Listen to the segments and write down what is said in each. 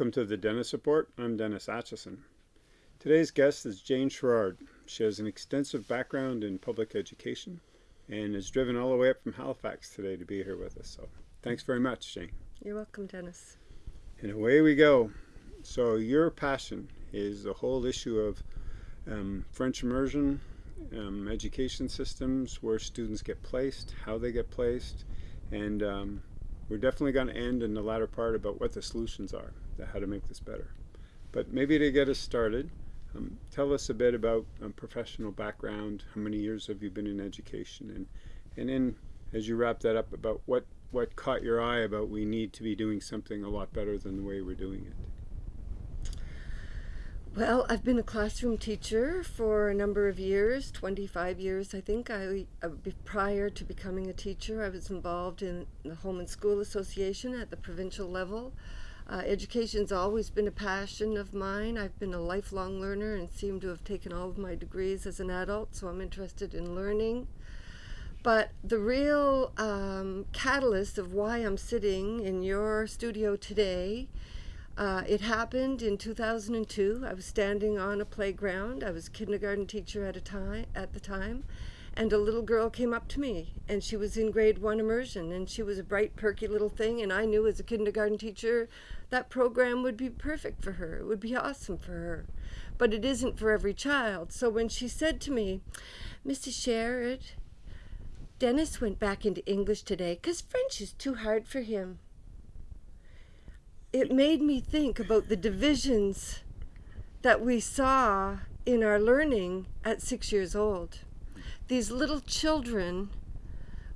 Welcome to the Dennis Report. I'm Dennis Atchison. Today's guest is Jane Sherrard. She has an extensive background in public education and is driven all the way up from Halifax today to be here with us. So thanks very much, Jane. You're welcome, Dennis. And away we go. So your passion is the whole issue of um, French immersion, um, education systems, where students get placed, how they get placed, and um, we're definitely going to end in the latter part about what the solutions are, how to make this better. But maybe to get us started, um, tell us a bit about um, professional background, how many years have you been in education, and, and then as you wrap that up, about what, what caught your eye about we need to be doing something a lot better than the way we're doing it. Well, I've been a classroom teacher for a number of years, 25 years, I think. I, uh, prior to becoming a teacher, I was involved in the Home and School Association at the provincial level. Uh, education's always been a passion of mine. I've been a lifelong learner and seem to have taken all of my degrees as an adult, so I'm interested in learning. But the real um, catalyst of why I'm sitting in your studio today uh, it happened in 2002. I was standing on a playground. I was kindergarten teacher at a time at the time, and a little girl came up to me, and she was in grade one immersion, and she was a bright, perky little thing, and I knew as a kindergarten teacher that program would be perfect for her. It would be awesome for her, but it isn't for every child. So when she said to me, "Mrs. Sherrard, Dennis went back into English today because French is too hard for him." it made me think about the divisions that we saw in our learning at six years old. These little children,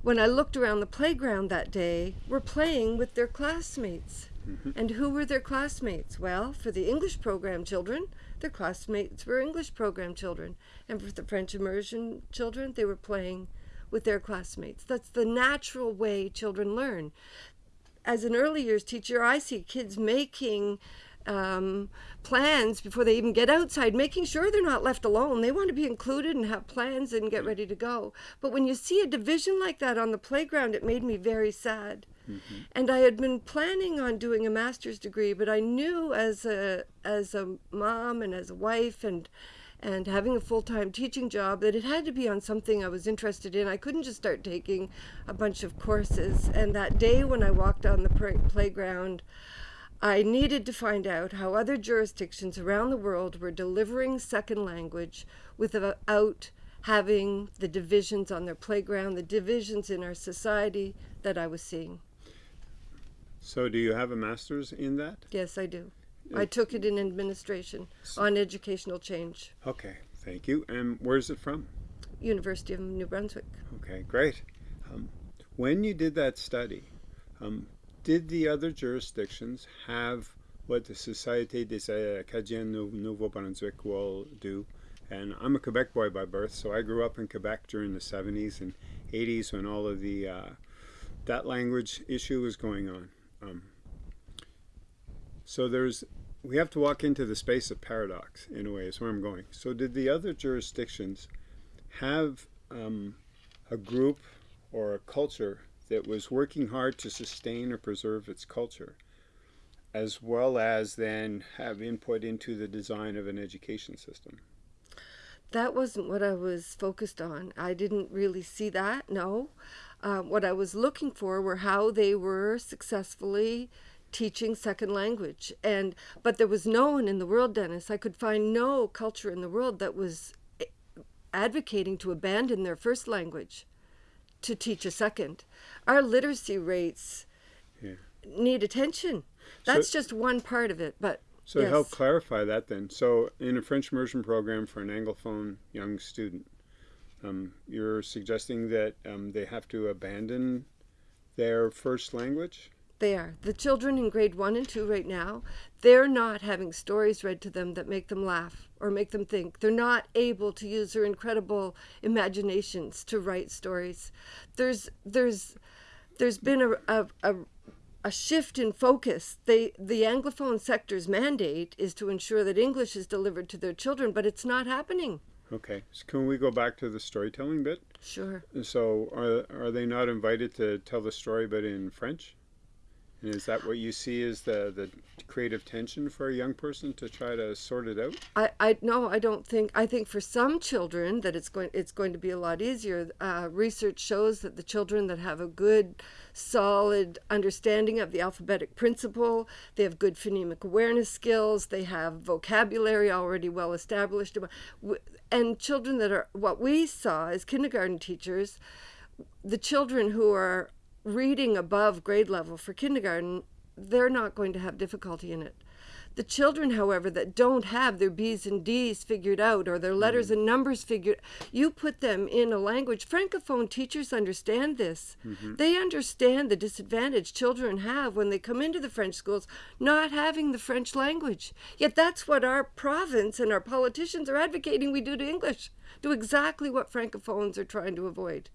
when I looked around the playground that day, were playing with their classmates. Mm -hmm. And who were their classmates? Well, for the English program children, their classmates were English program children. And for the French immersion children, they were playing with their classmates. That's the natural way children learn as an early years teacher, I see kids making um, plans before they even get outside, making sure they're not left alone. They want to be included and have plans and get ready to go. But when you see a division like that on the playground, it made me very sad. Mm -hmm. And I had been planning on doing a master's degree, but I knew as a as a mom and as a wife and and having a full-time teaching job that it had to be on something I was interested in. I couldn't just start taking a bunch of courses. And that day when I walked on the playground, I needed to find out how other jurisdictions around the world were delivering second language without having the divisions on their playground, the divisions in our society that I was seeing. So do you have a master's in that? Yes, I do. I took it in administration on educational change. Okay, thank you. And where's it from? University of New Brunswick. Okay, great. Um, when you did that study, um, did the other jurisdictions have what the Société des Acadiens Nouveau-Brunswick will do? And I'm a Quebec boy by birth, so I grew up in Quebec during the 70s and 80s when all of the uh, that language issue was going on. Um, so there's, we have to walk into the space of paradox in a way, is where I'm going. So did the other jurisdictions have um, a group or a culture that was working hard to sustain or preserve its culture, as well as then have input into the design of an education system? That wasn't what I was focused on. I didn't really see that, no. Uh, what I was looking for were how they were successfully teaching second language. And but there was no one in the world, Dennis. I could find no culture in the world that was eh, advocating to abandon their first language to teach a second. Our literacy rates yeah. need attention. That's so, just one part of it, but so yes. help clarify that then. So in a French immersion program for an Anglophone young student, um, you're suggesting that um, they have to abandon their first language? They are. The children in grade one and two right now, they're not having stories read to them that make them laugh or make them think. They're not able to use their incredible imaginations to write stories. There's there's there's been a, a, a a shift in focus. They, the Anglophone sector's mandate is to ensure that English is delivered to their children, but it's not happening. Okay, so can we go back to the storytelling bit? Sure. So are, are they not invited to tell the story but in French? And is that what you see as the, the creative tension for a young person to try to sort it out? I, I no, I don't think. I think for some children that it's going it's going to be a lot easier. Uh, research shows that the children that have a good, solid understanding of the alphabetic principle, they have good phonemic awareness skills, they have vocabulary already well established, and children that are what we saw as kindergarten teachers, the children who are reading above grade level for kindergarten, they're not going to have difficulty in it. The children, however, that don't have their B's and D's figured out or their letters mm -hmm. and numbers figured, you put them in a language. Francophone teachers understand this. Mm -hmm. They understand the disadvantage children have when they come into the French schools not having the French language. Yet that's what our province and our politicians are advocating we do to English. Do exactly what Francophones are trying to avoid.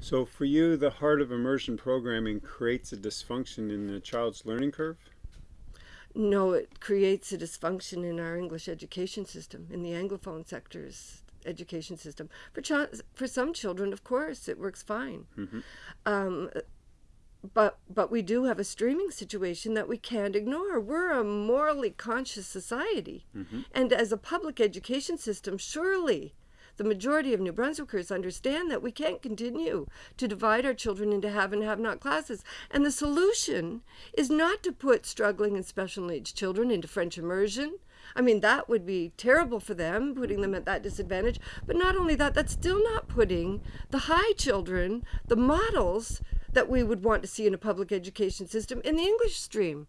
So for you, the heart of immersion programming creates a dysfunction in the child's learning curve? No, it creates a dysfunction in our English education system, in the Anglophone sector's education system. For, for some children, of course, it works fine. Mm -hmm. um, but but we do have a streaming situation that we can't ignore. We're a morally conscious society, mm -hmm. and as a public education system, surely the majority of New Brunswickers understand that we can't continue to divide our children into have and have not classes. And the solution is not to put struggling and special needs children into French immersion. I mean, that would be terrible for them, putting them at that disadvantage. But not only that, that's still not putting the high children, the models that we would want to see in a public education system, in the English stream.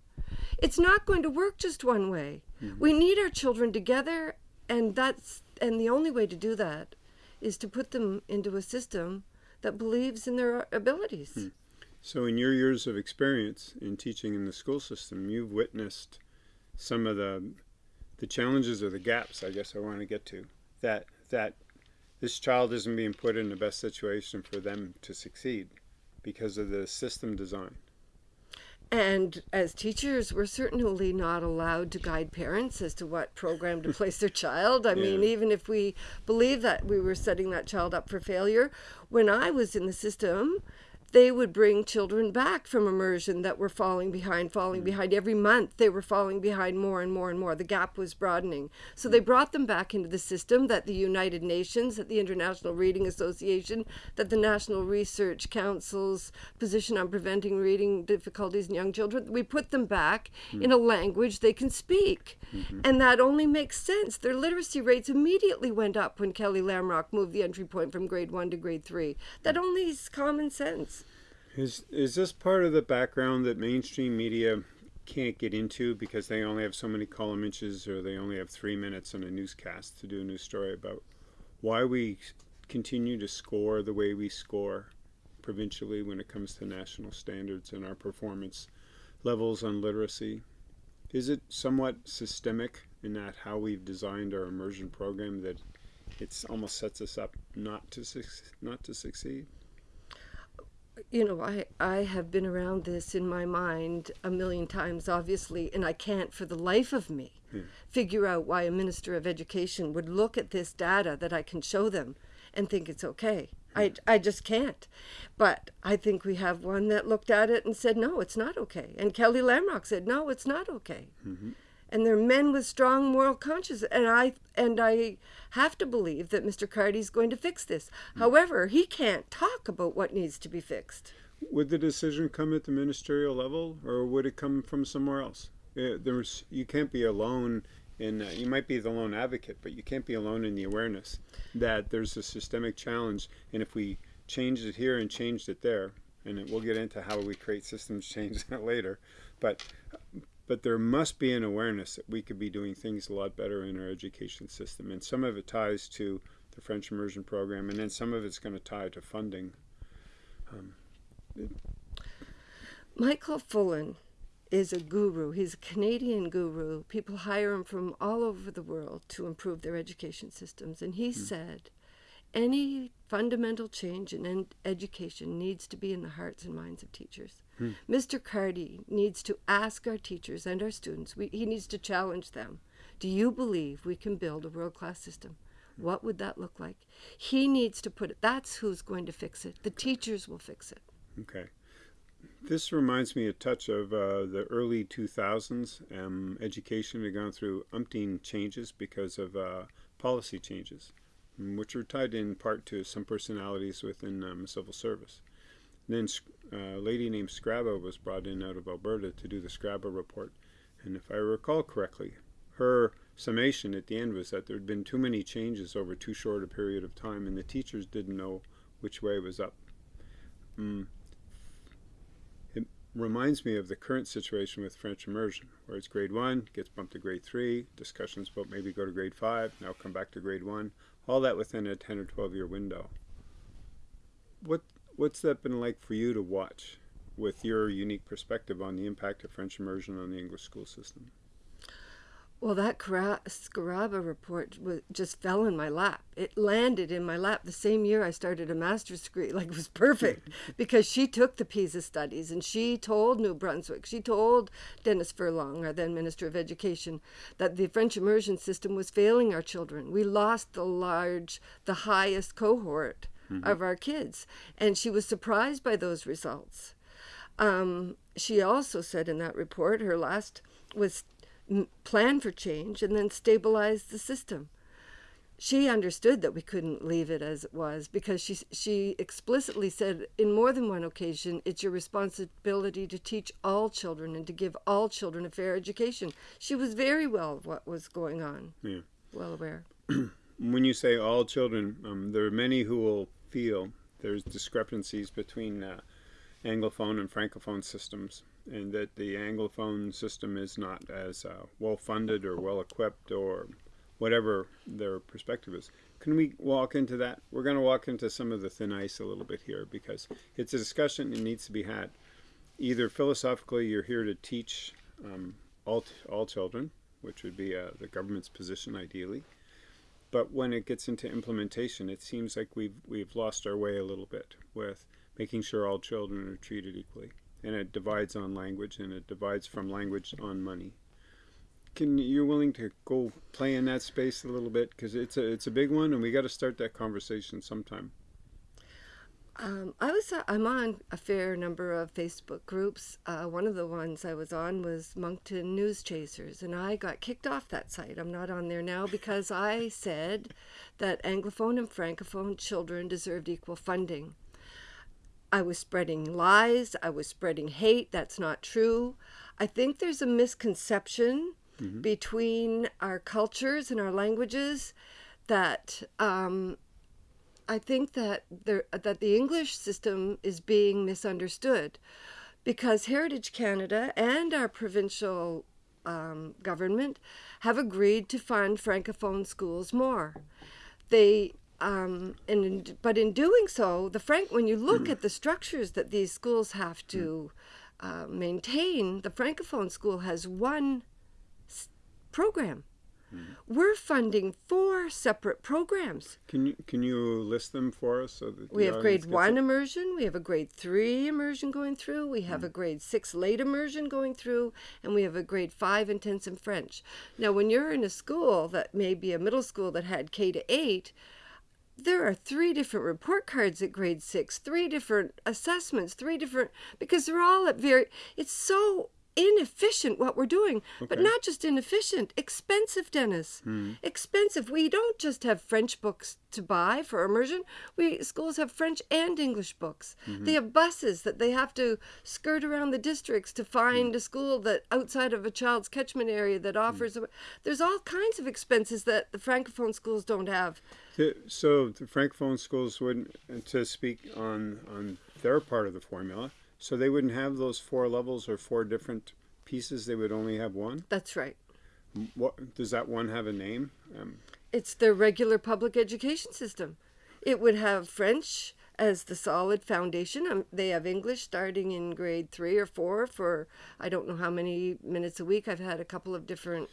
It's not going to work just one way. Mm -hmm. We need our children together, and that's and the only way to do that is to put them into a system that believes in their abilities. Hmm. So in your years of experience in teaching in the school system, you've witnessed some of the the challenges or the gaps, I guess I want to get to, that that this child isn't being put in the best situation for them to succeed because of the system design. And as teachers, we're certainly not allowed to guide parents as to what program to place their child. I yeah. mean, even if we believe that we were setting that child up for failure, when I was in the system, they would bring children back from immersion that were falling behind, falling mm. behind. Every month they were falling behind more and more and more. The gap was broadening. So they brought them back into the system that the United Nations, that the International Reading Association, that the National Research Council's position on preventing reading difficulties in young children, we put them back mm. in a language they can speak. Mm -hmm. And that only makes sense. Their literacy rates immediately went up when Kelly Lamrock moved the entry point from grade one to grade three. That only is common sense. Is is this part of the background that mainstream media can't get into because they only have so many column inches or they only have three minutes on a newscast to do a news story about why we continue to score the way we score provincially when it comes to national standards and our performance levels on literacy? Is it somewhat systemic in that how we've designed our immersion program that it almost sets us up not to not to succeed? You know, I, I have been around this in my mind a million times, obviously, and I can't for the life of me yeah. figure out why a minister of education would look at this data that I can show them and think it's okay. I, I just can't. But I think we have one that looked at it and said, no, it's not okay. And Kelly Lamrock said, no, it's not okay. Mm -hmm and they're men with strong moral conscience and i and i have to believe that mr Cardy is going to fix this mm. however he can't talk about what needs to be fixed would the decision come at the ministerial level or would it come from somewhere else uh, there's you can't be alone in uh, you might be the lone advocate but you can't be alone in the awareness that there's a systemic challenge and if we changed it here and changed it there and we'll get into how we create systems change later but but there must be an awareness that we could be doing things a lot better in our education system. And some of it ties to the French immersion program, and then some of it's going to tie to funding. Um, Michael Fullan is a guru. He's a Canadian guru. People hire him from all over the world to improve their education systems. And he mm. said, any fundamental change in education needs to be in the hearts and minds of teachers. Hmm. Mr. Cardy needs to ask our teachers and our students, we, he needs to challenge them. Do you believe we can build a world-class system? What would that look like? He needs to put it, that's who's going to fix it. The teachers will fix it. Okay. This reminds me a touch of uh, the early 2000s. Um, education had gone through umpteen changes because of uh, policy changes, which were tied in part to some personalities within um, civil service. And then a lady named Scrabo was brought in out of Alberta to do the Scrabo report. And if I recall correctly, her summation at the end was that there had been too many changes over too short a period of time, and the teachers didn't know which way was up. Mm. It reminds me of the current situation with French immersion, where it's grade one, gets bumped to grade three, discussions about maybe go to grade five, now come back to grade one, all that within a 10 or 12 year window. What What's that been like for you to watch with your unique perspective on the impact of French immersion on the English school system? Well, that Scaraba report just fell in my lap. It landed in my lap the same year I started a master's degree. Like, it was perfect because she took the PISA studies and she told New Brunswick, she told Dennis Furlong, our then Minister of Education, that the French immersion system was failing our children. We lost the large, the highest cohort mm-hmm. of our kids. And she was surprised by those results. Um, she also said in that report her last was plan for change and then stabilize the system. She understood that we couldn't leave it as it was because she she explicitly said in more than one occasion it's your responsibility to teach all children and to give all children a fair education. She was very well of what was going on. Yeah. Well aware. when you say all children, um, there are many who will feel there's discrepancies between uh, Anglophone and Francophone systems and that the Anglophone system is not as uh, well funded or well equipped or whatever their perspective is. Can we walk into that? We're going to walk into some of the thin ice a little bit here because it's a discussion that needs to be had. Either philosophically, you're here to teach um, all, all children, which would be uh, the government's position ideally. But when it gets into implementation, it seems like we've, we've lost our way a little bit with making sure all children are treated equally and it divides on language and it divides from language on money. Can you're willing to go play in that space a little bit because it's a it's a big one and we got to start that conversation sometime. Um, I was uh, I'm on a fair number of Facebook groups. Uh, one of the ones I was on was Moncton News Chasers, and I got kicked off that site. I'm not on there now because I said that Anglophone and Francophone children deserved equal funding. I was spreading lies. I was spreading hate. That's not true. I think there's a misconception mm-hmm. between our cultures and our languages that um, I think that there, that the English system is being misunderstood because Heritage Canada and our provincial um, government have agreed to fund francophone schools more. They um, and but in doing so, the frank when you look at the structures that these schools have to uh, maintain, the francophone school has one program. Mm-hmm. We're funding four separate programs. Can you can you list them for us? So that we have grade one it? immersion, we have a grade three immersion going through, we have mm. a grade six late immersion going through, and we have a grade five intensive French. Now, when you're in a school that may be a middle school that had K to eight, there are three different report cards at grade six, three different assessments, three different, because they're all at very, it's so inefficient what we're doing okay. but not just inefficient expensive dennis mm. expensive we don't just have french books to buy for immersion we schools have french and english books mm-hmm. they have buses that they have to skirt around the districts to find mm. a school that outside of a child's catchment area that hmm. offers mm. a, there's all kinds of expenses that the francophone schools don't have so the francophone schools would to speak on on their part of the formula so they wouldn't have those four levels or four different pieces. They would only have one. That's right. What does that one have a name? Um, it's the regular public education system. It would have French as the solid foundation. Um, they have English starting in grade three or four for I don't know how many minutes a week. I've had a couple of different.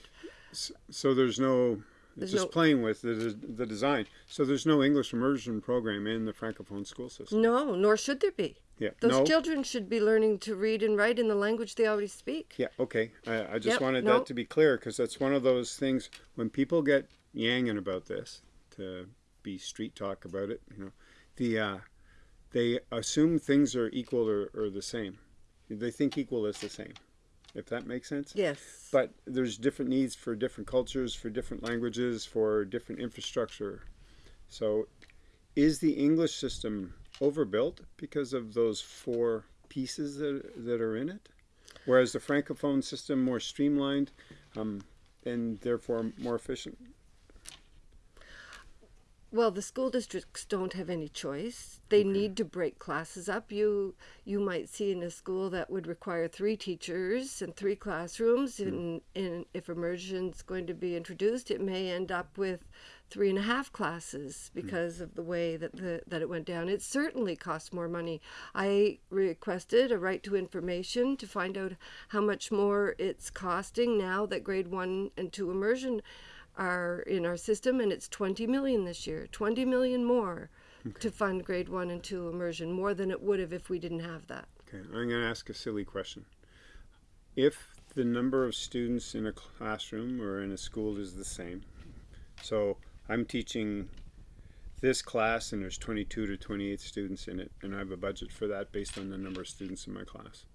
So there's no there's just no, playing with the, the design. So there's no English immersion program in the Francophone school system. No, nor should there be. Yeah. Those no. children should be learning to read and write in the language they already speak. Yeah, okay. I, I just yep, wanted no. that to be clear because that's one of those things when people get yanging about this, to be street talk about it, you know, the uh, they assume things are equal or, or the same. they think equal is the same, if that makes sense. Yes. But there's different needs for different cultures, for different languages, for different infrastructure. So, is the English system overbuilt because of those four pieces that, that are in it? Whereas the Francophone system more streamlined um, and therefore more efficient? Well, the school districts don't have any choice. They need to break classes up. You you might see in a school that would require three teachers and three classrooms. Hmm. And, and if immersion's going to be introduced, it may end up with three and a half classes hmm. because of the way that the that it went down. It certainly costs more money. I requested a right to information to find out how much more it's costing now that grade one and two immersion are in our system and it's 20 million this year 20 million more to fund grade one and two immersion more than it would have if we didn't have that Okay, I'm going to ask a silly question. If the number of students in a classroom or in a school is the same, so I'm teaching this class and there's 22 to 28 students in it, and I have a budget for that based on the number of students in my class.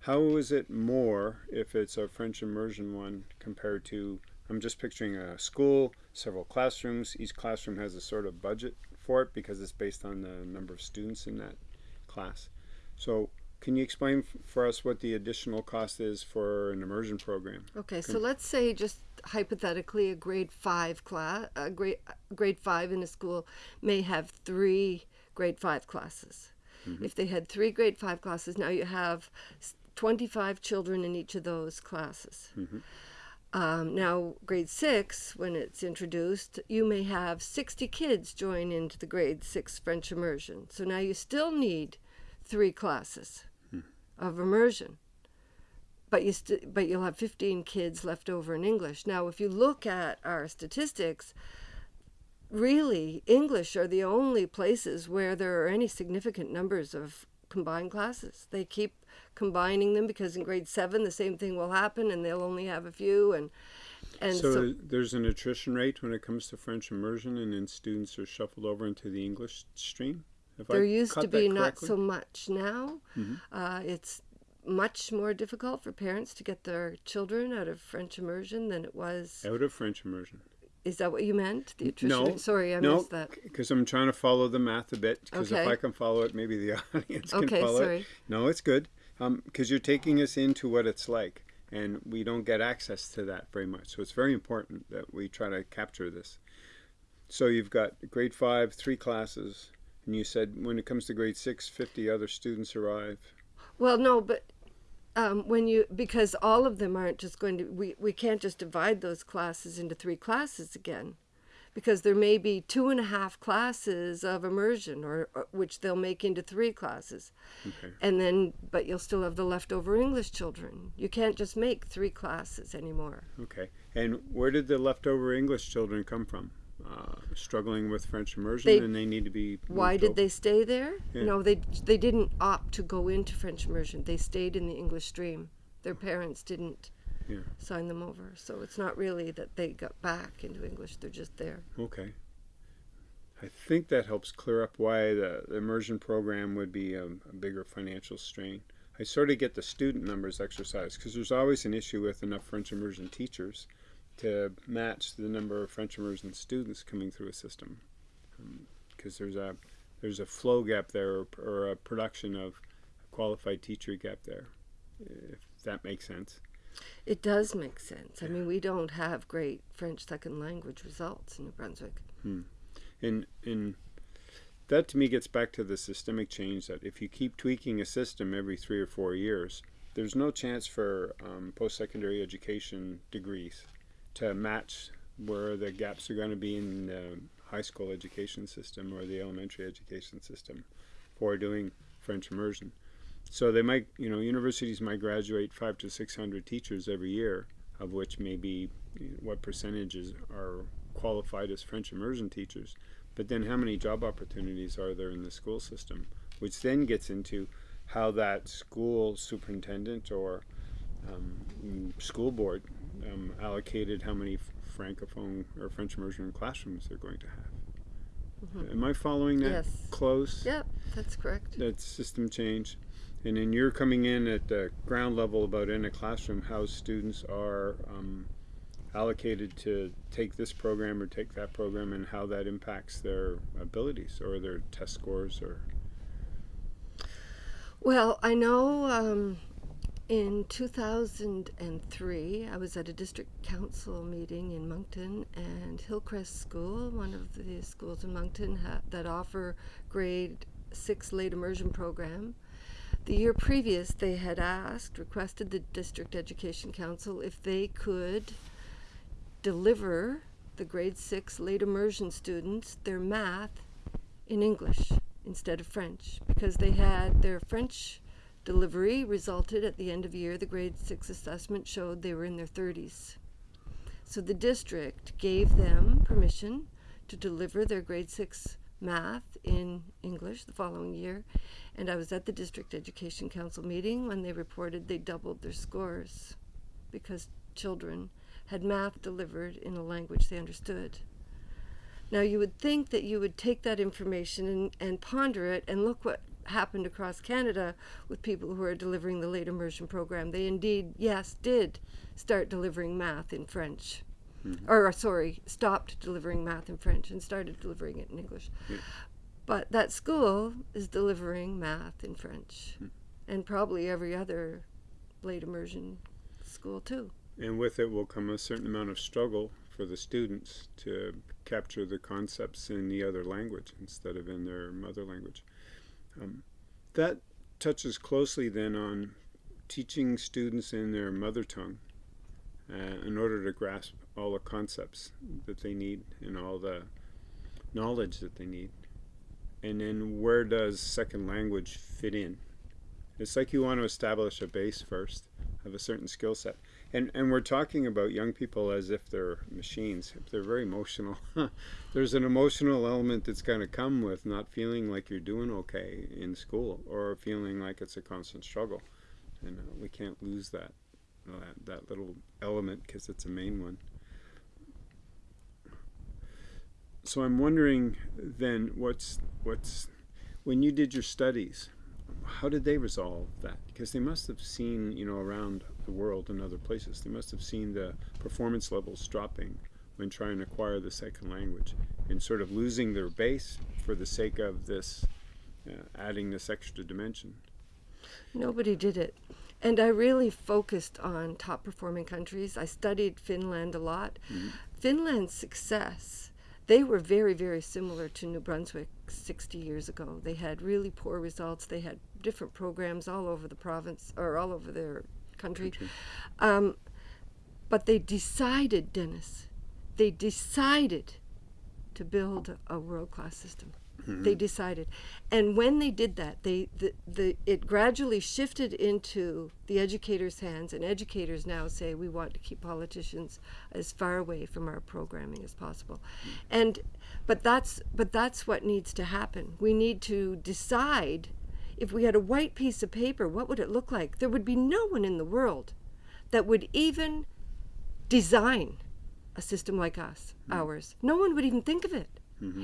How is it more if it's a French immersion one compared to, I'm just picturing a school, several classrooms, each classroom has a sort of budget for it because it's based on the number of students in that class. So can you explain for us what the additional cost is for an immersion program? okay so let's say just hypothetically a grade five class a grade grade five in a school may have three grade five classes. Mm-hmm. If they had three grade five classes now you have 25 children in each of those classes mm-hmm. Um, now, grade six, when it's introduced, you may have 60 kids join into the grade six French immersion. So now you still need three classes of immersion. But you but you'll have 15 kids left over in English. Now, if you look at our statistics, really English are the only places where there are any significant numbers of combined classes. They keep combining them because in grade 7 the same thing will happen and they'll only have a few and and so, so, there's an attrition rate when it comes to French immersion, and then students are shuffled over into the English stream. Have there I used to be not so much now. Mhm. Uh, it's much more difficult for parents to get their children out of French immersion than it was. out of French immersion. Is that what you meant? The attrition? No. Sorry, I no, missed that. because I'm trying to follow the math a bit. Because if I can follow it, maybe the audience can Okay, follow sorry. it. No, it's good. Because you're taking us into what it's like, and we don't get access to that very much. So it's very important that we try to capture this. So you've got grade five, three classes, and you said when it comes to grade six, 50 other students arrive. Well, no, but um, when you because all of them aren't just going to we we can't just divide those classes into three classes again, because there may be two and a half classes of immersion, or, or which they'll make into three classes, Okay. and then but you'll still have the leftover English children. You can't just make three classes anymore. Okay. And where did the leftover English children come from? Uh, struggling with French immersion, They- and they need to be. Why did over? they stay there? Yeah. No, they they didn't opt to go into French immersion. They stayed in the English stream. Their parents didn't Yeah. sign them over, so it's not really that they got back into English. They're just there. Okay. I think that helps clear up why the, the immersion program would be a, a bigger financial strain. I sort of get the student numbers exercise because there's always an issue with enough French immersion teachers to match the number of French immersion students coming through a system. Um, because there's a there's a flow gap there or, or a production of qualified teacher gap there, if that makes sense. It does make sense. I mean, we don't have great French second language results in New Brunswick. And and that to me gets back to the systemic change that if you keep tweaking a system every three or four years, there's no chance for um, post-secondary education degrees to match where the gaps are going to be in the high school education system or the elementary education system for doing French immersion. So they might, you know, universities might graduate five to six hundred teachers every year, of which maybe what percentages are qualified as French immersion teachers. But then how many job opportunities are there in the school system? Which then gets into how that school superintendent or um, mm, school board um, allocated how many francophone or French immersion classrooms they're going to have. Am I following that Yes. close? Yep, that's correct. That system change. And then you're coming in at the ground level about in a classroom how students are um, allocated to take this program or take that program and how that impacts their abilities or their test scores or Well, I know um, in 2003, I was at a district council meeting in Moncton, and Hillcrest School, one of the schools in Moncton ha- that offer grade six late immersion program. The year previous, they had asked, requested the district education council if they could deliver the grade six late immersion students their math in English instead of French because they had their French delivery resulted at the end of year the grade 6 assessment showed they were in their 30s. So the district gave them permission to deliver their grade 6 math in English the following year and I was at the district education council meeting when they reported they doubled their scores because children had math delivered in a language they understood. Now, you would think that you would take that information and, and ponder it and look what happened across Canada with people who are delivering the late immersion program. They indeed, yes, did start delivering math in French. Or, sorry, stopped delivering math in French and started delivering it in English. But that school is delivering math in French. And probably every other late immersion school, too. and with it will come a certain amount of struggle for the students to capture the concepts in the other language instead of in their mother language. Um, that touches closely then on teaching students in their mother tongue uh, in order to grasp all the concepts that they need and all the knowledge that they need. And then where does second language fit in? It's like you want to establish a base first of a certain skill set. And and we're talking about young people as if they're machines. If they're very emotional, there's an emotional element that's going to come with not feeling like you're doing okay in school or feeling like it's a constant struggle. And uh, we can't lose that uh, that little element because it's a main one. So I'm wondering then what's what's when you did your studies, how did they resolve that? Because they must have seen, you know, around the world and other places, they must have seen the performance levels dropping when trying to acquire the second language and sort of losing their base for the sake of this, uh, adding this extra dimension. Nobody did it. And I really focused on top performing countries. I studied Finland a lot. Finland's success, they were very, very similar to New Brunswick 60 years ago. They had really poor results. They had different programs all over the province or all over their country. Country. Um, but they decided, Dennis, they decided to build a world class system. Mm-hmm. They decided, and when they did that, they the, the it gradually shifted into the educators' hands, and educators now say we want to keep politicians as far away from our programming as possible, mm-hmm. and but that's but that's what needs to happen. We need to decide if we had a white piece of paper, what would it look like? There would be no one in the world that would even design a system like us, mm-hmm. ours. No one would even think of it.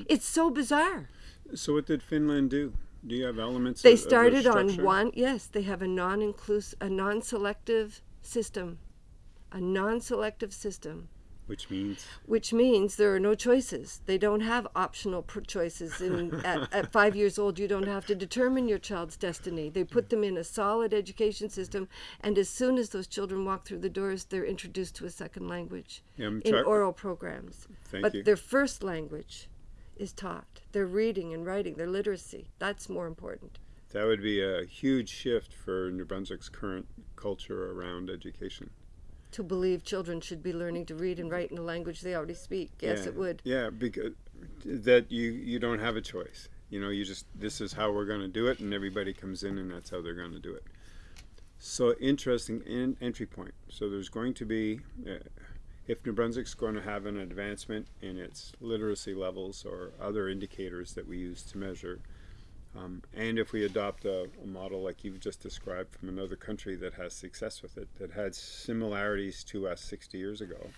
It's so bizarre. So what did Finland do? Do you have elements? They of, of started on one. Yes, they have a non-inclusive, a non-selective system, a non-selective system, which means which means there are no choices. They don't have optional choices. In, at, at five years old, you don't have to determine your child's destiny. They put them in a solid education system, and as soon as those children walk through the doors, they're introduced to a second language Yeah, in oral programs. Thank but you. their first language is taught. Their reading and writing, their literacy. That's more important. That would be a huge shift for New Brunswick's current culture around education. To believe children should be learning to read and write in a language they already speak. Yes, yeah. it would. Yeah, because that you you don't have a choice. You know, you just this is how we're going to do it, and everybody comes in, and that's how they're going to do it. So interesting in, entry point. So there's going to be, uh, if New Brunswick's going to have an advancement in its literacy levels or other indicators that we use to measure, um, and if we adopt a, a model like you've just described from another country that has success with it, that had similarities to us 60 years ago,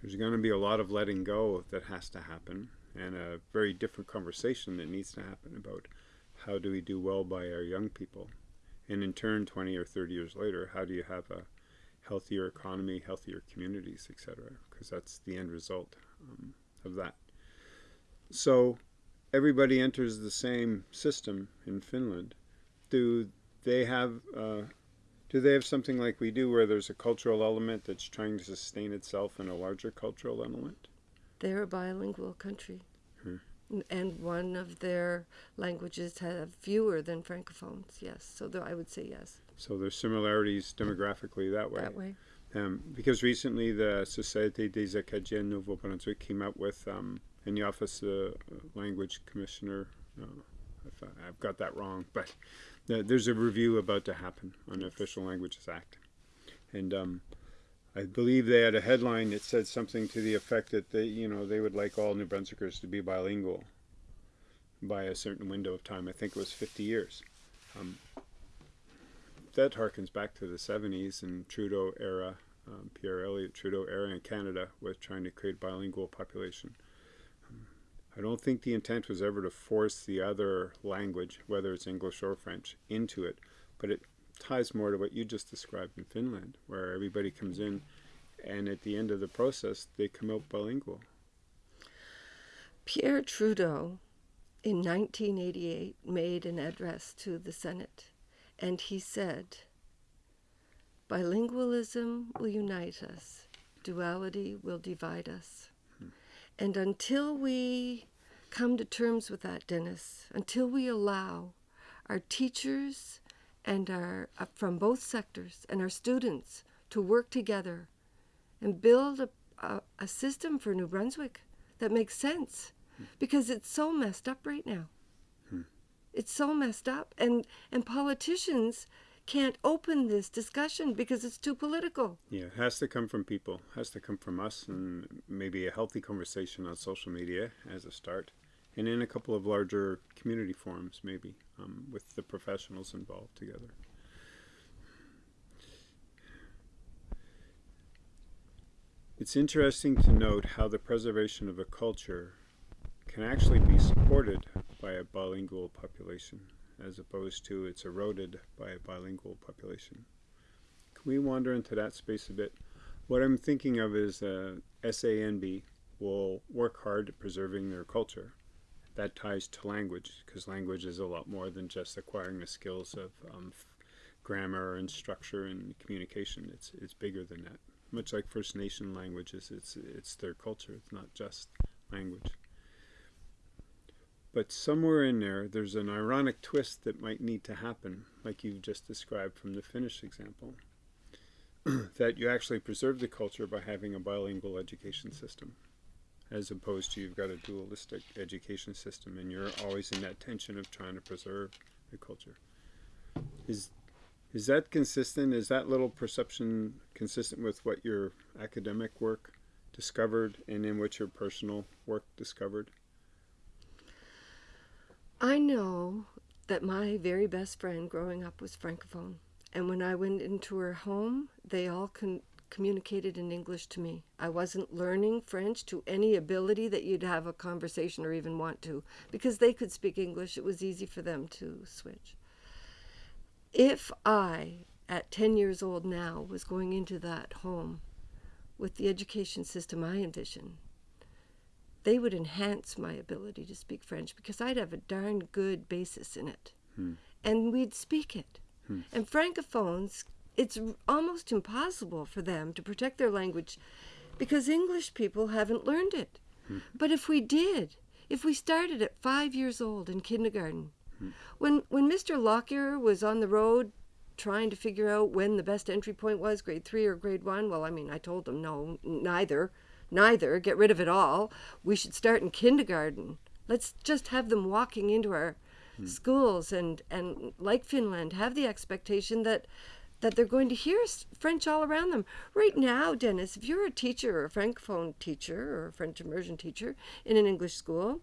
there's going to be a lot of letting go that has to happen and a very different conversation that needs to happen about how do we do well by our young people. And in turn, 20 or 30 years later, how do you have a healthier economy, healthier communities, etc.? Because that's the end result um, of that. So everybody enters the same system in Finland. Do they have uh, do they have something like we do where there's a cultural element that's trying to sustain itself in a larger cultural element? They're a bilingual country. Hmm. And one of their languages have fewer than francophones, yes. So I would say yes. So there's similarities demographically that way. That way. Um, because recently the Société des Acadiens Nouveau-Brunswick came out with, um, in the Office of the Language Commissioner, uh, if I, I've got that wrong, but the, there's a review about to happen on the Official Languages Act. And um, I believe they had a headline that said something to the effect that they, you know, they would like all New Brunswickers to be bilingual by a certain window of time. I think it was 50 years. Um, that harkens back to the 70s and Trudeau era, um, Pierre Elliott Trudeau era in Canada with trying to create bilingual population. I don't think the intent was ever to force the other language, whether it's English or French, into it, but it ties more to what you just described in Finland, where everybody comes in and at the end of the process, they come out bilingual. Pierre Trudeau in 1988 made an address to the Senate and he said, Bilingualism will unite us, duality will divide us. And until we come to terms with that, Dennis, until we allow our teachers and our uh, from both sectors and our students to work together and build a, a, a system for New Brunswick that makes sense because it's so messed up right now. It's so messed up. And, and politicians can't open this discussion because it's too political. Yeah, it has to come from people, it has to come from us, and maybe a healthy conversation on social media as a start, and in a couple of larger community forums, maybe, um, with the professionals involved together. It's interesting to note how the preservation of a culture can actually be supported by a bilingual population as opposed to it's eroded by a bilingual population. Can we wander into that space a bit? What I'm thinking of is uh, SANB will work hard at preserving their culture. That ties to language because language is a lot more than just acquiring the skills of um, grammar and structure and communication. It's it's bigger than that. Much like First Nation languages, it's it's their culture. It's not just language. But somewhere in there, there's an ironic twist that might need to happen, like you've just described from the Finnish example, that you actually preserve the culture by having a bilingual education system, as opposed to you've got a dualistic education system and you're always in that tension of trying to preserve the culture. Is is that consistent? Is that little perception consistent with what your academic work discovered and in what your personal work discovered? I know that my very best friend growing up was Francophone. And when I went into her home, they all communicated in English to me. I wasn't learning French to any ability that you'd have a conversation or even want to, because they could speak English. It was easy for them to switch. If I, at 10 years old now, was going into that home with the education system I envision, they would enhance my ability to speak French because I'd have a darn good basis in it. Hmm. And we'd speak it. Hmm. And francophones, it's almost impossible for them to protect their language because English people haven't learned it. Hmm. But if we did, if we started at five years old in kindergarten, hmm. when, when Mr. Lockyer was on the road trying to figure out when the best entry point was, grade three or grade one, well, I mean, I told him no, neither neither, get rid of it all. We should start in kindergarten. Let's just have them walking into our hmm. schools and, and like Finland, have the expectation that that they're going to hear French all around them. Right now, Dennis, if you're a teacher or a francophone teacher or a French immersion teacher in an English school,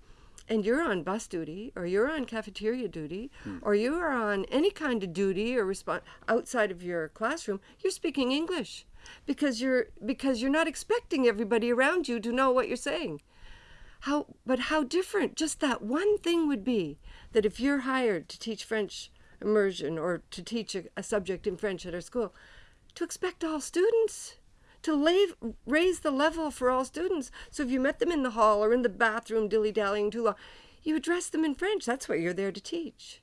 and you're on bus duty or you're on cafeteria duty hmm. or you are on any kind of duty or response outside of your classroom, you're speaking English because you're because you're not expecting everybody around you to know what you're saying how but how different just that one thing would be that if you're hired to teach french immersion or to teach a, a subject in French at our school, to expect all students to lave, raise the level for all students. So if you met them in the hall or in the bathroom dilly dallying too long, you address them in French. That's what you're there to teach.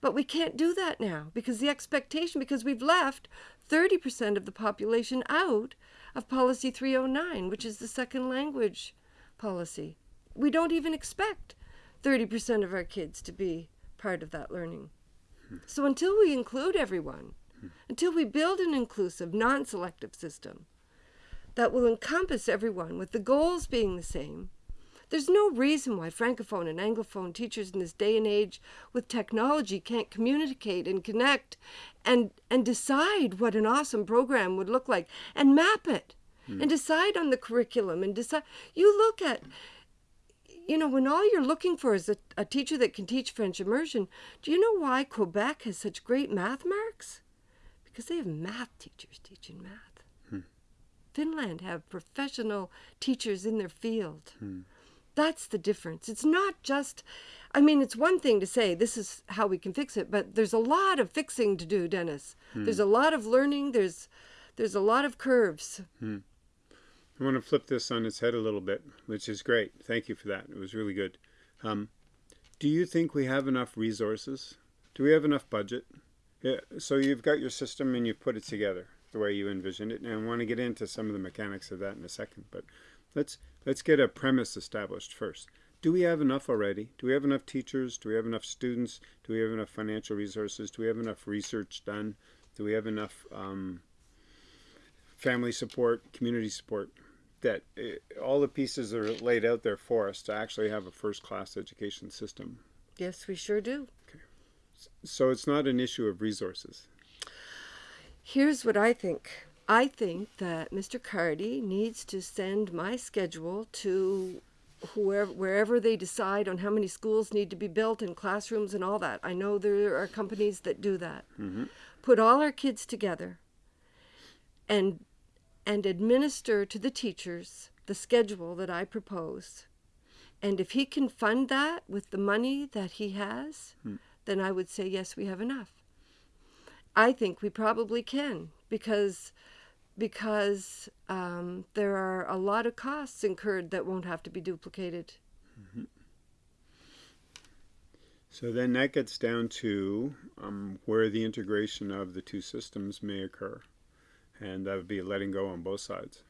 But we can't do that now because the expectation, because we've left 30% of the population out of Policy 309, which is the second language policy. We don't even expect 30% of our kids to be part of that learning. So until we include everyone, until we build an inclusive, non selective system that will encompass everyone with the goals being the same, there's no reason why Francophone and Anglophone teachers in this day and age with technology can't communicate and connect and, and decide what an awesome program would look like and map it hmm. and decide on the curriculum and decide. You look at, you know, when all you're looking for is a, a teacher that can teach French immersion, do you know why Quebec has such great math marks? Because they have math teachers teaching math. Hmm. Finland have professional teachers in their field. Hmm. That's the difference. It's not just, I mean, it's one thing to say this is how we can fix it, but there's a lot of fixing to do, Dennis. There's a lot of learning. There's, there's a lot of curves. I want to flip this on its head a little bit, which is great. Thank you for that. It was really good. Um, do you think we have enough resources? Do we have enough budget? Yeah, so you've got your system and you've put it together the way you envisioned it, and I want to get into some of the mechanics of that in a second. But let's let's get a premise established first. Do we have enough already? Do we have enough teachers? Do we have enough students? Do we have enough financial resources? Do we have enough research done? Do we have enough um, family support, community support? That uh, all the pieces are laid out there for us to actually have a first-class education system. Yes, we sure do. So it's not an issue of resources. Here's what I think. I think that Mr. Cardy needs to send my schedule to whoever wherever they decide on how many schools need to be built and classrooms and all that. I know there are companies that do that. Mm-hmm. Put all our kids together and and administer to the teachers the schedule that I propose. And if he can fund that with the money that he has, hmm. then I would say yes, we have enough. I think we probably can because because um, there are a lot of costs incurred that won't have to be duplicated. So then that gets down to um, where the integration of the two systems may occur. And that would be letting go on both sides.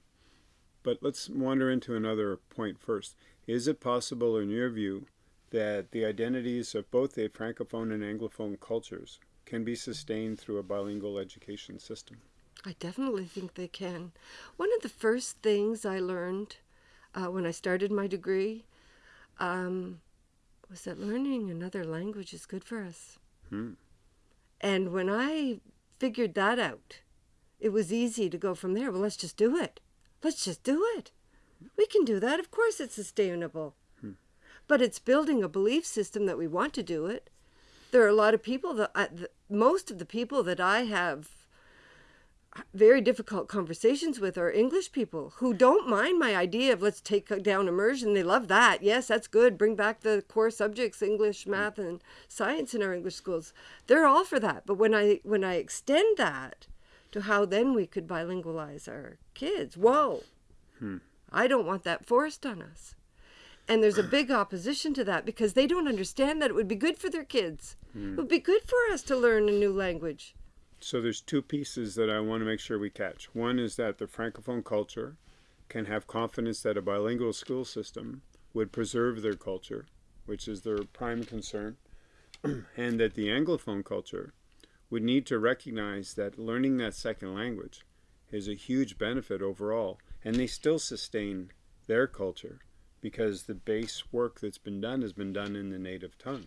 But let's wander into another point first. Is it possible, in your view, that the identities of both the Francophone and Anglophone cultures can be sustained through a bilingual education system? I definitely think they can. One of the first things I learned uh, when I started my degree um, was that learning another language is good for us. Hmm. And when I figured that out, it was easy to go from there. Well, let's just do it. Let's just do it. We can do that. Of course, it's sustainable. But it's building a belief system that we want to do it. There are a lot of people that, I, the, most of the people that I have very difficult conversations with are English people who don't mind my idea of let's take down immersion. They love that. Yes, that's good. Bring back the core subjects, English, mm. math, and science in our English schools. They're all for that. But when I when I extend that to how then we could bilingualize our kids, whoa, hmm. I don't want that forced on us. And there's a big opposition to that because they don't understand that it would be good for their kids. Hmm. It would be good for us to learn a new language. So there's two pieces that I want to make sure we catch. One is that the Francophone culture can have confidence that a bilingual school system would preserve their culture, which is their prime concern, and that the Anglophone culture would need to recognize that learning that second language is a huge benefit overall, and they still sustain their culture because the base work that's been done has been done in the native tongue.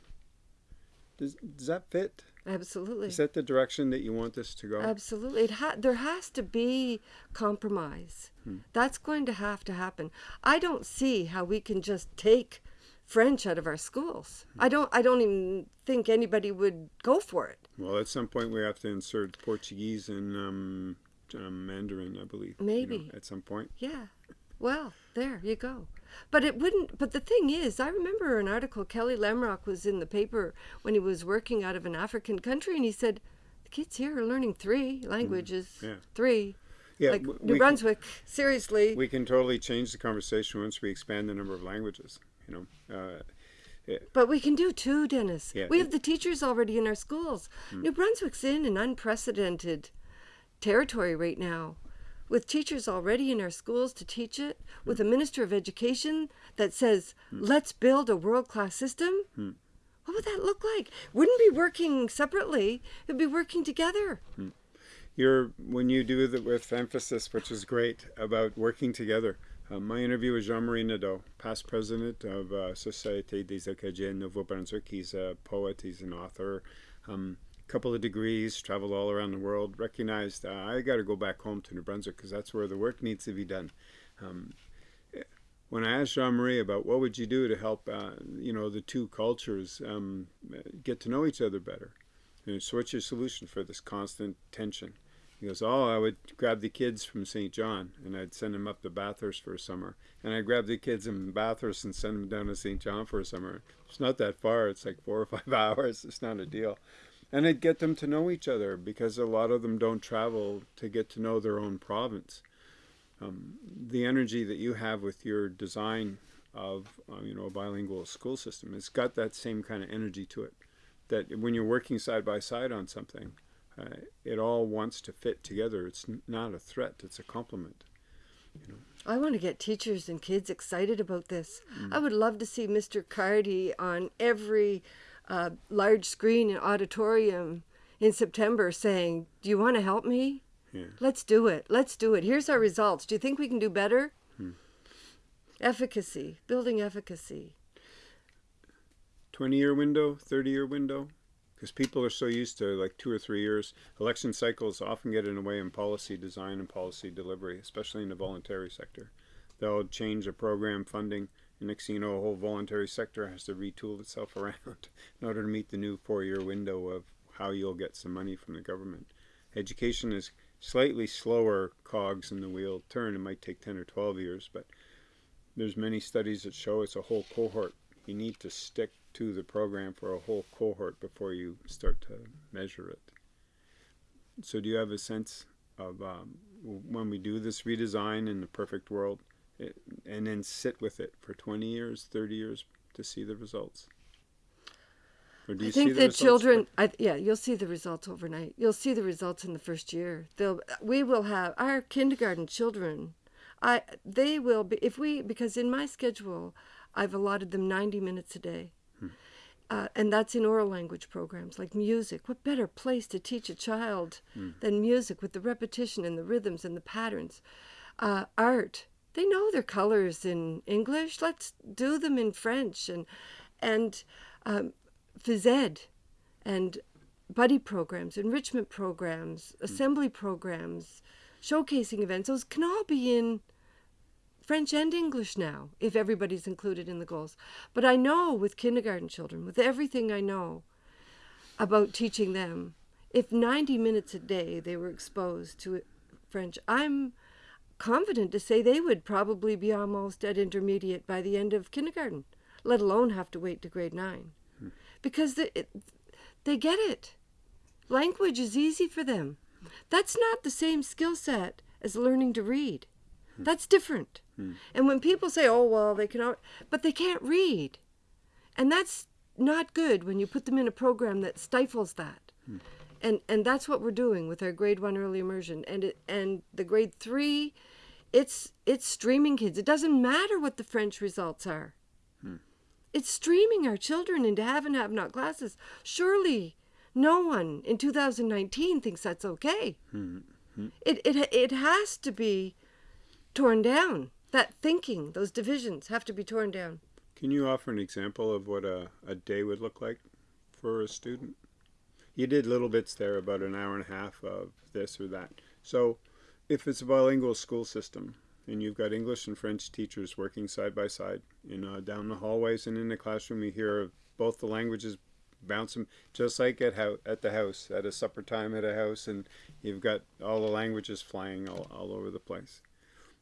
Does, does that fit? Absolutely. Is that the direction that you want this to go? Absolutely. It ha- there has to be compromise. That's going to have to happen. I don't see how we can just take French out of our schools. I don't I don't even think anybody would go for it. Well, at some point we have to insert Portuguese and um, um, Mandarin, I believe. you know, Maybe. at some point. Yeah. Well, There you go. But it wouldn't. But the thing is, I remember an article. Kelly Lamrock was in the paper when he was working out of an African country, and he said, "The kids here are learning three languages. Yeah. Three. Yeah, like New we can- Brunswick. seriously. We can totally change the conversation once we expand the number of languages. You know, uh, But we can do too, Dennis. Yeah, we it- have the teachers already in our schools. New Brunswick's in an unprecedented territory right now. With teachers already in our schools to teach it, with a minister of education that says, let's build a world class system, what would that look like? Wouldn't be working separately, it'd be working together. you're when you do it with emphasis, which is great about working together. Uh, my interview with Jean-Marie Nadeau, past president of uh, Société des Acadiens Nouveau-Brunswick. He's a poet, he's an author, um, couple of degrees, traveled all around the world, recognized uh, I got to go back home to New Brunswick because that's where the work needs to be done. Um, when I asked Jean-Marie about what would you do to help, uh, you know, the two cultures um, get to know each other better, and so what's your solution for this constant tension? He goes, Oh, I would grab the kids from Saint John and I'd send them up to Bathurst for a summer. And I'd grab the kids in Bathurst and send them down to Saint John for a summer. It's not that far, it's like four or five hours. It's not a deal. And I'd get them to know each other because a lot of them don't travel to get to know their own province. Um, the energy that you have with your design of uh, you know a bilingual school system, it's got that same kind of energy to it. That when you're working side by side on something, uh, it all wants to fit together. It's not a threat; it's a complement. I want to get teachers and kids excited about this. I would love to see Mr. Cardy on every uh, large screen and auditorium in September saying, Do you want to help me? Yeah. Let's do it. Let's do it. Here's our results. Do you think we can do better? Efficacy, building efficacy. 20 year window, 30 year window, because people are so used to like two or three years. Election cycles often get in the way in policy design and policy delivery, especially in the voluntary sector. They'll change a program funding, next thing you know, a whole voluntary sector has to retool itself around in order to meet the new four year window of how you'll get some money from the government. Education is slightly slower cogs in the wheel turn. It might take 10 or 12 years, but there's many studies that show it's a whole cohort. You need to stick to the program for a whole cohort before you start to measure it. So, do you have a sense of um, when we do this redesign in the perfect world, and then sit with it for 20 years, 30 years to see the results? Or do you I think see the the children, I, yeah, you'll see the results overnight. You'll see the results in the first year. They'll, we will have our kindergarten children. I, they will be if we because in my schedule, I've allotted them ninety minutes a day, uh, and that's in oral language programs like music. What better place to teach a child than music with the repetition and the rhythms and the patterns? Uh, art. They know their colors in English. Let's do them in French and and um, phys ed and buddy programs, enrichment programs, assembly programs, showcasing events. Those can all be in French and English now if everybody's included in the goals. But I know with kindergarten children, with everything I know about teaching them, if 90 minutes a day they were exposed to French, I'm confident to say they would probably be almost at intermediate by the end of kindergarten, let alone have to wait to grade nine. Because they, it, they get it. Language is easy for them. That's not the same skill set as learning to read. That's different. And when people say, "Oh well, they can," al-" but they can't read, and that's not good when you put them in a program that stifles that. And and that's what we're doing with our grade one early immersion, and it, and the grade three, it's it's streaming kids. It doesn't matter what the French results are. Hmm. It's streaming our children into have and have not classes. Surely, no one in 2019 thinks that's okay. Hmm, hmm. It, it it has to be torn down. That thinking, those divisions have to be torn down. Can you offer an example of what a, a day would look like for a student? You did little bits there about an hour and a half of this or that. So, if it's a bilingual school system and you've got English and French teachers working side by side, you know, down the hallways and in the classroom, you hear both the languages bouncing, just like at how at the house at a supper time at a house, and you've got all the languages flying all, all over the place.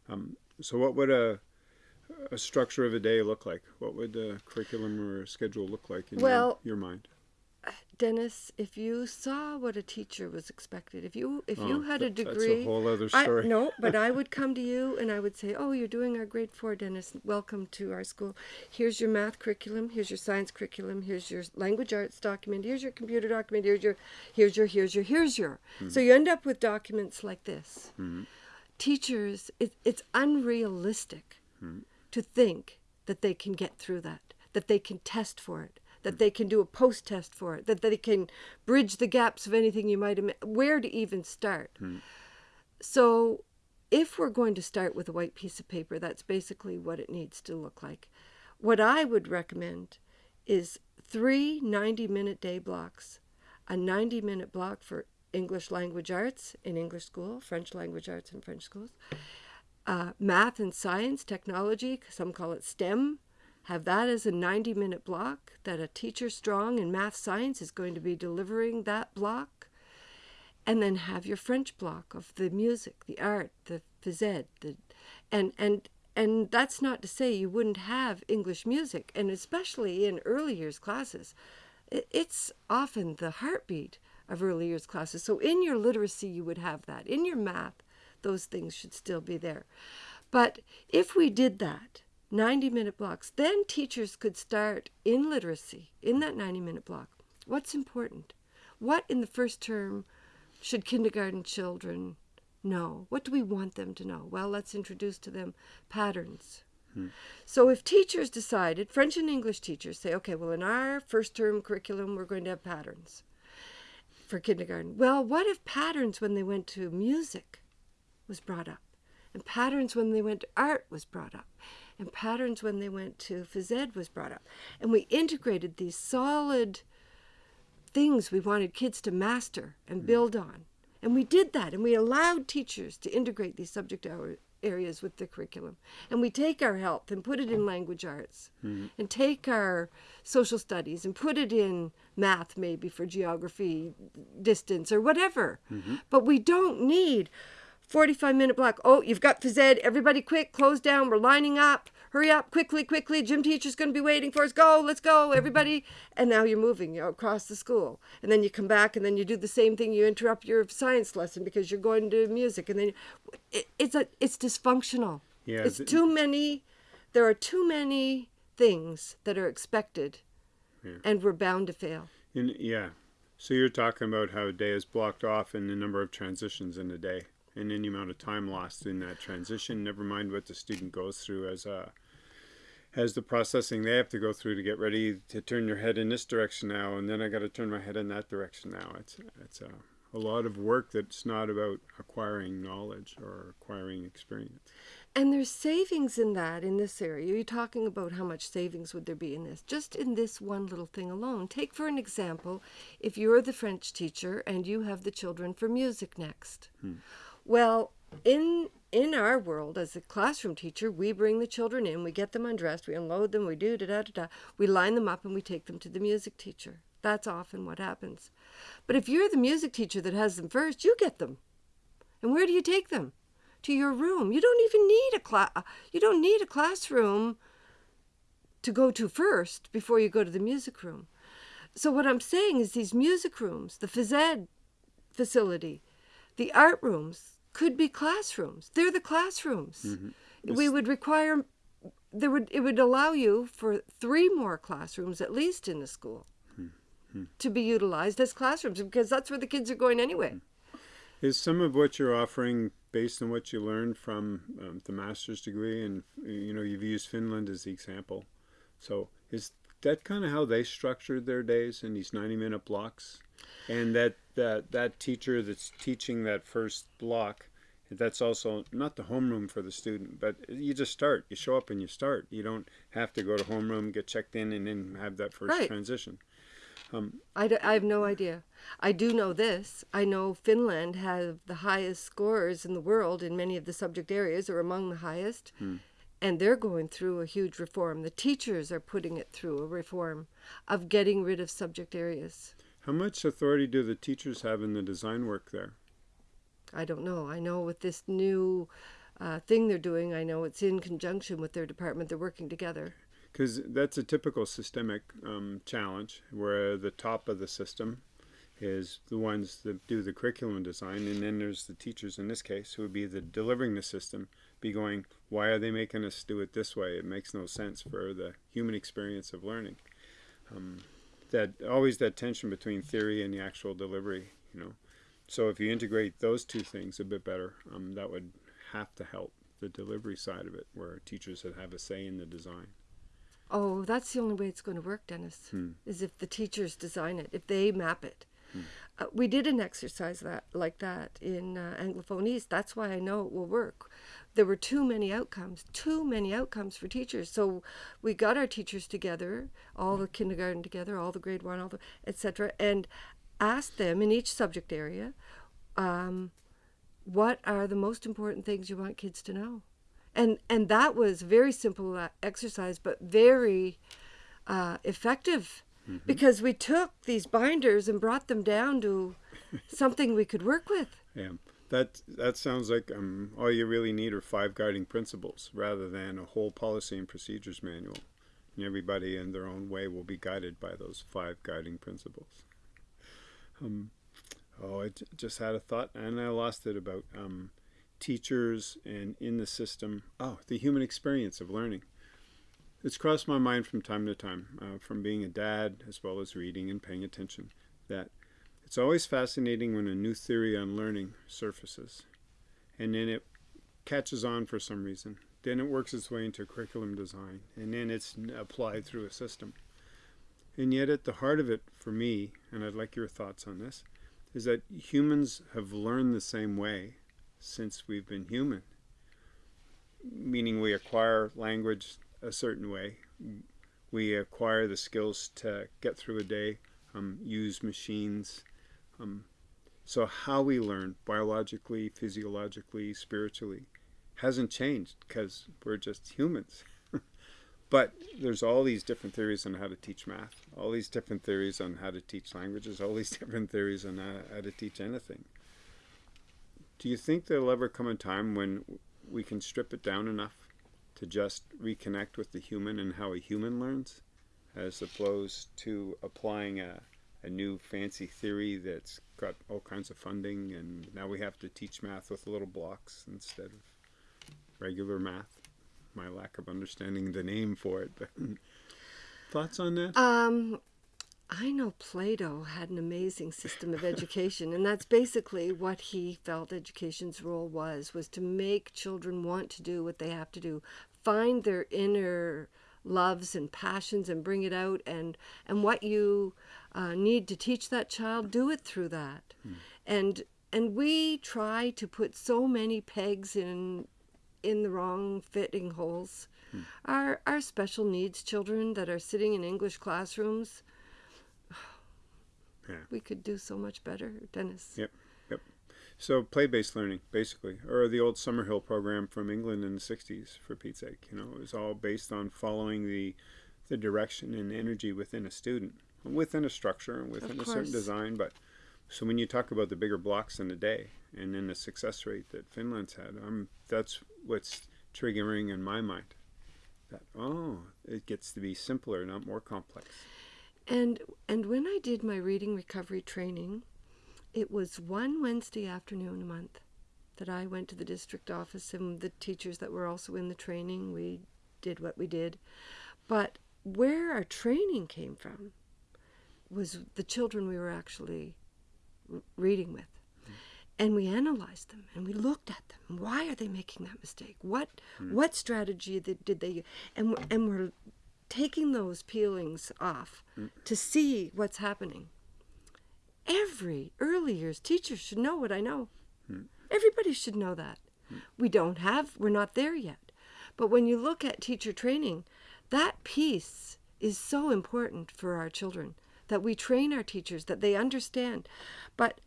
Um, so, what would a a structure of a day look like? What would the curriculum or schedule look like in Well- your, your mind? Dennis, if you saw what a teacher was expected, if you if you Oh, had a that- that's a degree, whole other I, story. no, but I would come to you and I would say, "Oh, you're doing our grade four, Dennis. Welcome to our school. Here's your math curriculum. Here's your science curriculum. Here's your language arts document. Here's your computer document. Here's your, here's your, here's your, here's your." Hmm. So you end up with documents like this. Hmm. Teachers, it, it's unrealistic hmm. to think that they can get through that, that they can test for it, that they can do a post test for it, that they can bridge the gaps of anything you might have, where to even start. So, if we're going to start with a white piece of paper, that's basically what it needs to look like. What I would recommend is three 90 minute day blocks a 90 minute block for English language arts in English school, French language arts in French schools, uh, math and science, technology, some call it STEM. Have that as a 90 minute block that a teacher strong in math science is going to be delivering that block. And then have your French block of the music, the art, the phys ed, the, and, and, and that's not to say you wouldn't have English music, and especially in early years classes. It's often the heartbeat of early years classes. So in your literacy, you would have that. In your math, those things should still be there. But if we did that, 90 minute blocks, then teachers could start in literacy, in that 90 minute block. What's important? What in the first term should kindergarten children know? What do we want them to know? Well, let's introduce to them patterns. Hmm. So if teachers decided, French and English teachers say, okay, well, in our first term curriculum, we're going to have patterns for kindergarten. Well, what if patterns when they went to music was brought up? And patterns when they went to art was brought up. And patterns when they went to phys ed was brought up. And we integrated these solid things we wanted kids to master and mm. build on. And we did that. And we allowed teachers to integrate these subject areas with the curriculum. And we take our health and put it in language arts. Mm-hmm. And take our social studies and put it in math, maybe for geography, distance, or whatever. Mm-hmm. But we don't need 45 minute block. Oh, you've got phys ed. Everybody quick, close down. We're lining up. Hurry up, quickly, quickly. Gym teacher's going to be waiting for us. Go, let's go, everybody. And now you're moving you know, across the school. And then you come back and then you do the same thing. You interrupt your science lesson because you're going to music. And then it, it's, a, it's dysfunctional. Yeah, It's th- too many, there are too many things that are expected. And we're bound to fail. In, yeah. So you're talking about how a day is blocked off and the number of transitions in a day and any amount of time lost in that transition, never mind what the student goes through as a as the processing they have to go through to get ready to turn your head in this direction now and then I got to turn my head in that direction now. It's it's a, a lot of work that's not about acquiring knowledge or acquiring experience. And there's savings in that in this area. You're talking about how much savings would there be in this? Just in this one little thing alone. Take for an example, if you're the French teacher and you have the children for music next. Hmm. Well, in in our world as a classroom teacher, we bring the children in, we get them undressed, we unload them, we do da da da da. We line them up and we take them to the music teacher. That's often what happens. But if you're the music teacher that has them first, you get them. And where do you take them? To your room. You don't even need a class. You don't need a classroom to go to first before you go to the music room. So what I'm saying is these music rooms, the phys ed facility, the art rooms could be classrooms. They're the classrooms. Mm-hmm. We would require there would it would allow you for three more classrooms at least in the school hmm. Hmm. to be utilized as classrooms because that's where the kids are going anyway. Hmm. Is some of what you're offering based on what you learned from um, the master's degree? And you know, you've used Finland as the example. So is that kind of how they structured their days in these 90-minute blocks? And that that that teacher that's teaching that first block, that's also not the homeroom for the student, but you just start. You show up and you start. You don't have to go to homeroom, get checked in, and then have that first Right. transition. I, d- I have no idea. I do know this. I know Finland have the highest scores in the world in many of the subject areas, or among the highest. hmm. And they're going through a huge reform. The teachers are putting it through a reform of getting rid of subject areas. How much authority do the teachers have in the design work there? I don't know. I know with this new uh, thing they're doing. I know it's in conjunction with their department. They're working together. Because that's a typical systemic um, challenge where the top of the system is the ones that do the curriculum design, and then there's the teachers in this case who would be the delivering the system, be going, why are they making us do it this way? It makes no sense for the human experience of learning. Um, that always that tension between theory and the actual delivery, you know. So if you integrate those two things a bit better, um, that would have to help the delivery side of it, where teachers would have a say in the design. Oh, that's the only way it's going to work, Dennis. Hmm. Is if the teachers design it, if they map it. Hmm. Uh, we did an exercise that like that in uh, Anglophone East. That's why I know it will work. There were too many outcomes, too many outcomes for teachers. So we got our teachers together, all the kindergarten together, all the grade one, all the etc., and asked them in each subject area, um, what are the most important things you want kids to know, and and that was very simple uh, exercise, but very uh, effective because we took these binders and brought them down to something we could work with. Yeah, that that sounds like um, all you really need are five guiding principles rather than a whole policy and procedures manual. And everybody in their own way will be guided by those five guiding principles. Um, oh, I just had a thought and I lost it about um, teachers and in the system. Oh, the human experience of learning. It's crossed my mind from time to time, uh, from being a dad as well as reading and paying attention, that it's always fascinating when a new theory on learning surfaces, and then it catches on for some reason. Then it works its way into curriculum design, and then it's applied through a system. And yet, at the heart of it, for me, and I'd like your thoughts on this, is that humans have learned the same way since we've been human. Meaning, we acquire language a certain way, we acquire the skills to get through a day, um, use machines. Um, so, how we learn biologically, physiologically, spiritually hasn't changed because we're just humans. but there's all these different theories on how to teach math, all these different theories on how to teach languages, all these different theories on how, how to teach anything. Do you think there'll ever come a time when we can strip it down enough to just reconnect with the human and how a human learns, as opposed to applying a, a new fancy theory that's got all kinds of funding, and now we have to teach math with little blocks instead of regular math. My lack of understanding the name for it. But thoughts on that? Um, I know Plato had an amazing system of education, and that's basically what he felt education's role was: was to make children want to do what they have to do, find their inner loves and passions, and bring it out, and and what you uh, need to teach that child, do it through that, and and we try to put so many pegs in in the wrong fitting holes. Our our special needs children that are sitting in English classrooms Yeah. we could do so much better, Dennis. Yep. Yep. So play-based learning, basically, or the old Summerhill program from England in the '60s, for Pete's sake. You know, it was all based on following the the direction and energy within a student, within a structure and within a certain design. But so when you talk about the bigger blocks in a day and then the success rate that Finland's had, um, that's what's triggering in my mind. That oh, it gets to be simpler, not more complex. And and when I did my reading recovery training, it was one Wednesday afternoon a month that I went to the district office and the teachers that were also in the training, we did what we did. But where our training came from was the children we were actually reading with. Mm. And we analyzed them and we looked at them. Why are they making that mistake? What mm. what strategy did, did they and and we're taking those peelings off to see what's happening. Every early years teacher should know what I know. Everybody should know that. We don't have, we're not there yet. But when you look at teacher training, that piece is so important for our children that we train our teachers, that they understand. But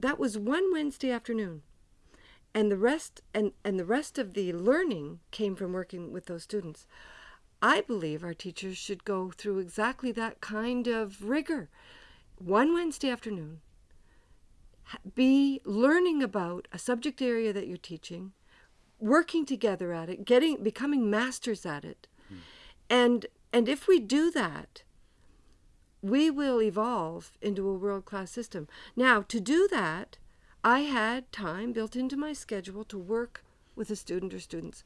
that was one Wednesday afternoon. And the rest and, and the rest of the learning came from working with those students. I believe our teachers should go through exactly that kind of rigor. One Wednesday afternoon, be learning about a subject area that you're teaching, working together at it, getting becoming masters at it. Hmm. And and if we do that, we will evolve into a world-class system. Now, to do that, I had time built into my schedule to work with a student or students.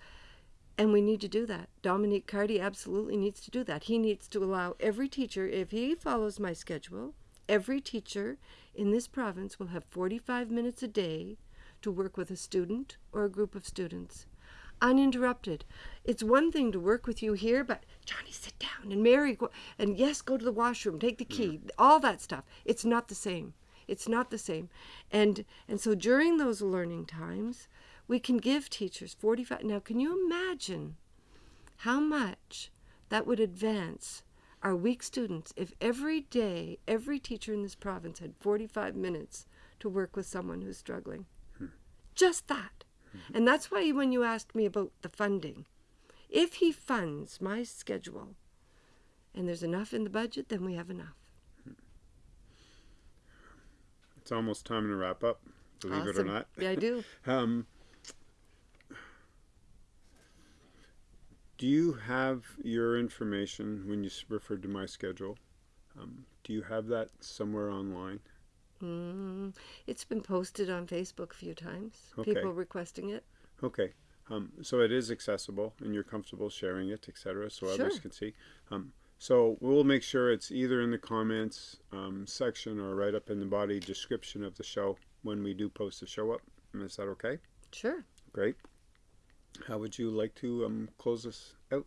And we need to do that. Dominic Cardy absolutely needs to do that. He needs to allow every teacher, if he follows my schedule, every teacher in this province will have 45 minutes a day to work with a student or a group of students uninterrupted. It's one thing to work with you here, but Johnny, sit down, and Mary, go, and yes, go to the washroom, take the key, all that stuff. It's not the same. It's not the same, and and so during those learning times, we can give teachers 45. Now, can you imagine how much that would advance our weak students if every day, every teacher in this province had 45 minutes to work with someone who's struggling? Just that. And that's why when you asked me about the funding, if he funds my schedule and there's enough in the budget, then we have enough. It's almost time to wrap up, believe it or not. Yeah, I do. Um, do you have your information when you referred to my schedule? Um, do you have that somewhere online? Mm, it's been posted on Facebook a few times. Okay. People requesting it. Okay. Um, so it is accessible and you're comfortable sharing it, etc., so others can see. Um, so we'll make sure it's either in the comments um, section or right up in the body description of the show when we do post the show up. Is that okay? Sure. Great. How would you like to um, close this out?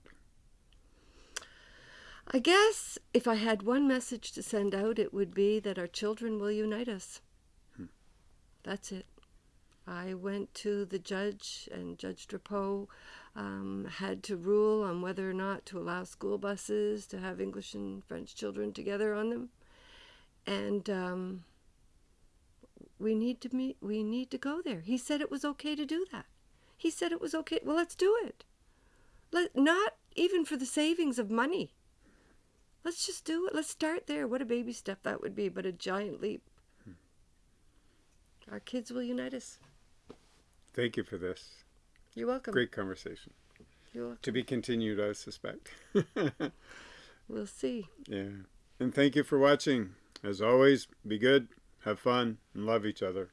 I guess if I had one message to send out, it would be that our children will unite us. That's it. I went to the judge, and Judge Drapeau um, had to rule on whether or not to allow school buses to have English and French children together on them. And um, we need to meet. We need to go there. He said it was okay to do that. He said it was okay. Well, let's do it. Let not even for the savings of money. Let's just do it. Let's start there. What a baby step that would be, but a giant leap. Our kids will unite us. Thank you for this. You're welcome. Great conversation. You're welcome. To be continued, I suspect. We'll see. yeah. And thank you for watching. As always, be good, have fun, and love each other.